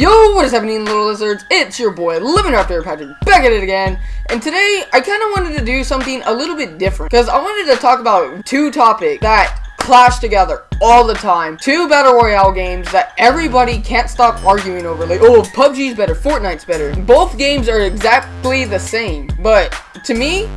Yo, what is happening, little lizards? It's your boy, Living Raptor Patrick, back at it again. And today, I kind of wanted to do something a little bit different. Because I wanted to talk about two topics that clash together all the time. Two Battle Royale games that everybody can't stop arguing over. Like, oh, PUBG's better, Fortnite's better. Both games are exactly the same. But, to me,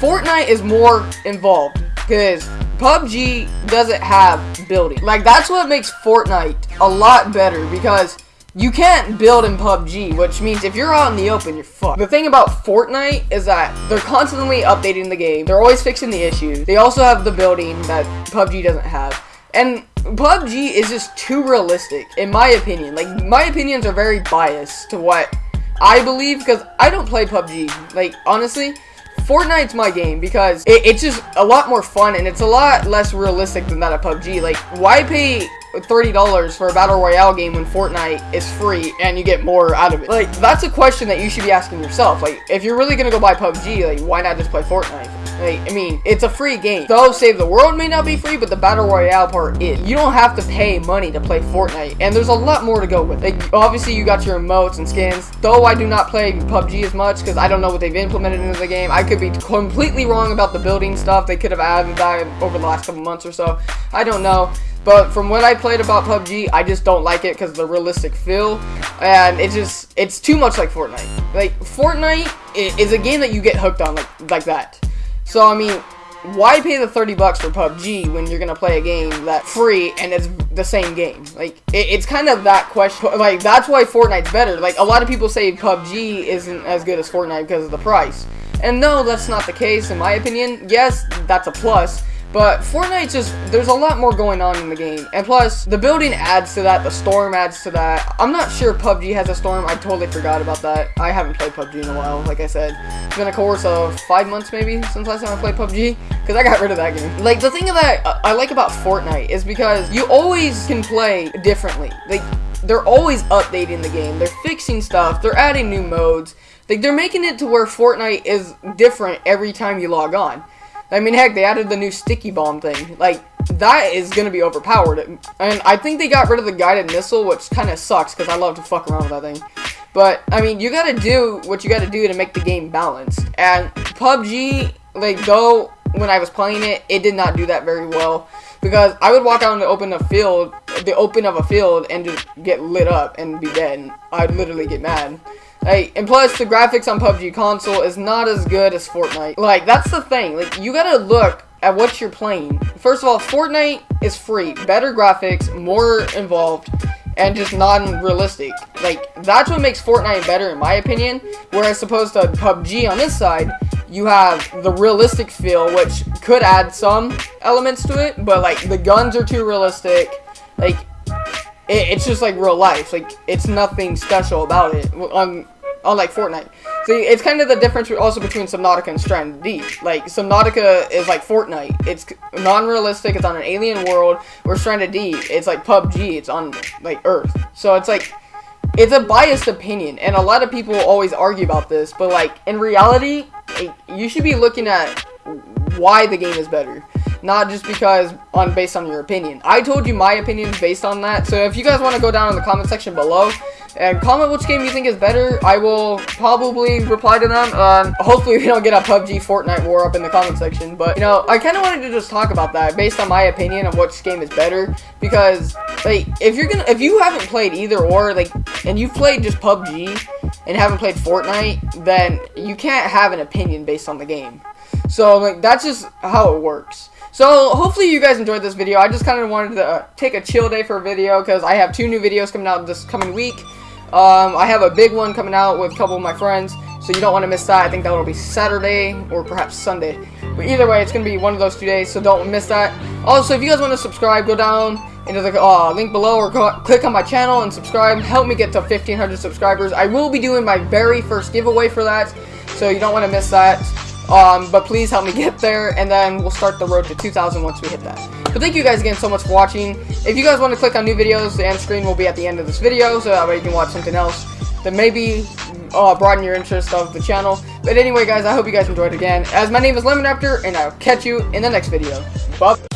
Fortnite is more involved. Because PUBG doesn't have building. Like, that's what makes Fortnite a lot better. Because you can't build in PUBG, which means if you're out in the open, you're fucked. The thing about Fortnite is that they're constantly updating the game. They're always fixing the issues. They also have the building that PUBG doesn't have. And PUBG is just too realistic, in my opinion. Like, my opinions are very biased to what I believe, because I don't play PUBG. Like, honestly, Fortnite's my game because it, it's just a lot more fun and it's a lot less realistic than that of PUBG. Like, why pay $30 for a Battle Royale game when Fortnite is free and you get more out of it? Like, that's a question that you should be asking yourself. Like, if you're really gonna go buy PUBG, like, why not just play Fortnite? Like, I mean, it's a free game. Though Save the World may not be free, but the Battle Royale part is. You don't have to pay money to play Fortnite, and there's a lot more to go with. Like, obviously, you got your emotes and skins. Though I do not play PUBG as much, because I don't know what they've implemented into the game. I could be completely wrong about the building stuff they could have added that over the last couple months or so. I don't know. But from what I played about PUBG, I just don't like it because the realistic feel. And it's just, it's too much like Fortnite. Like, Fortnite is a game that you get hooked on like, like that. So, I mean, why pay the 30 bucks for PUBG when you're gonna play a game that's free and it's the same game? Like, it, it's kind of that question. Like, that's why Fortnite's better. Like, a lot of people say PUBG isn't as good as Fortnite because of the price. And no, that's not the case in my opinion. Yes, that's a plus. But Fortnite just, there's a lot more going on in the game. And plus, the building adds to that, the storm adds to that. I'm not sure PUBG has a storm. I totally forgot about that. I haven't played PUBG in a while, like I said. It's been a course of five months maybe since last time I played PUBG. Because I got rid of that game. Like, the thing that I like about Fortnite is because you always can play differently. Like, they're always updating the game. They're fixing stuff. They're adding new modes. Like, they're making it to where Fortnite is different every time you log on. I mean, heck, they added the new sticky bomb thing. Like, that is going to be overpowered. And I think they got rid of the guided missile, which kind of sucks, because I love to fuck around with that thing. But, I mean, you got to do what you got to do to make the game balanced. And PUBG, like, though, when I was playing it, it did not do that very well. Because I would walk out in the open of field, the open of a field, and just get lit up and be dead. And I'd literally get mad. Like, and plus, the graphics on PUBG console is not as good as Fortnite. Like, that's the thing. Like, you gotta look at what you're playing. First of all, Fortnite is free. Better graphics, more involved, and just non-realistic. Like, that's what makes Fortnite better, in my opinion. Whereas, opposed to PUBG on this side, you have the realistic feel, which could add some elements to it, but, like, the guns are too realistic. Like, it, it's just like real life. Like it's nothing special about it. On um, unlike Fortnite. See, it's kind of the difference also between Subnautica and Stranded Deep. Like Subnautica is like Fortnite. It's non-realistic. It's on an alien world. Where Stranded Deep, it's like PUBG. It's on like Earth. So it's like it's a biased opinion, and a lot of people always argue about this. But like in reality, you should be looking at why the game is better not just because on based on your opinion. I told you my opinions based on that, so if you guys want to go down in the comment section below and comment which game you think is better, I will probably reply to them. Um, hopefully we don't get a PUBG Fortnite war up in the comment section, but you know, I kind of wanted to just talk about that based on my opinion of which game is better, because like if you're gonna if you haven't played either or like and you've played just PUBG and haven't played Fortnite, then you can't have an opinion based on the game. So like that's just how it works. So, hopefully you guys enjoyed this video. I just kind of wanted to uh, take a chill day for a video because I have two new videos coming out this coming week. Um, I have a big one coming out with a couple of my friends, so you don't want to miss that. I think that will be Saturday or perhaps Sunday. But either way, it's going to be one of those two days, so don't miss that. Also, if you guys want to subscribe, go down into the uh, link below or click on my channel and subscribe. Help me get to 1,500 subscribers. I will be doing my very first giveaway for that, so you don't want to miss that. Um, but please help me get there, and then we'll start the road to 2,000 once we hit that. But thank you guys again so much for watching. If you guys want to click on new videos, the end screen will be at the end of this video, so that way you can watch something else that maybe uh, broaden your interest of the channel. But anyway, guys, I hope you guys enjoyed again. As my name is Lemon Raptor, and I'll catch you in the next video. Bye.